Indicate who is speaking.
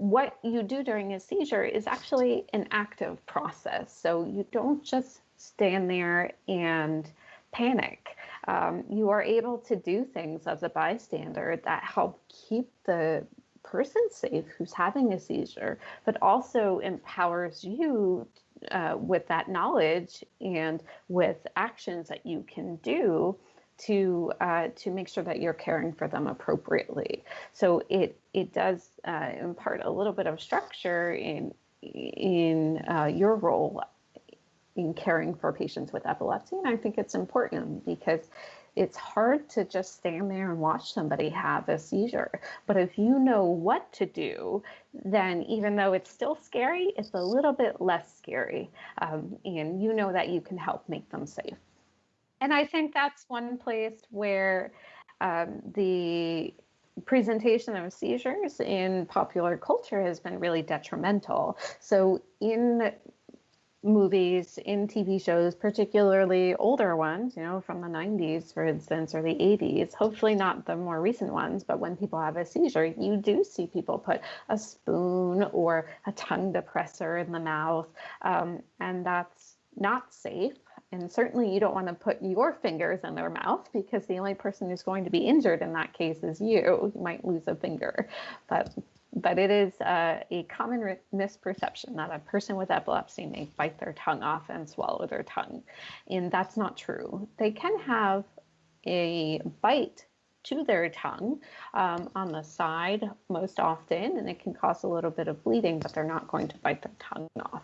Speaker 1: what you do during a seizure is actually an active process. So you don't just stand there and panic. Um, you are able to do things as a bystander that help keep the person safe who's having a seizure, but also empowers you uh, with that knowledge and with actions that you can do to uh, to make sure that you're caring for them appropriately. So it it does uh, impart a little bit of structure in in uh, your role in caring for patients with epilepsy, and I think it's important because it's hard to just stand there and watch somebody have a seizure. But if you know what to do, then even though it's still scary, it's a little bit less scary, um, and you know that you can help make them safe and I think that's one place where um, the presentation of seizures in popular culture has been really detrimental. So in movies, in TV shows, particularly older ones, you know, from the 90s, for instance, or the 80s, hopefully not the more recent ones, but when people have a seizure, you do see people put a spoon or a tongue depressor in the mouth, um, and that's not safe. And certainly you don't want to put your fingers in their mouth because the only person who's going to be injured in that case is you. You might lose a finger. But but it is uh, a common misperception that a person with epilepsy may bite their tongue off and swallow their tongue. And that's not true. They can have a bite to their tongue um, on the side most often, and it can cause a little bit of bleeding, but they're not going to bite their tongue off.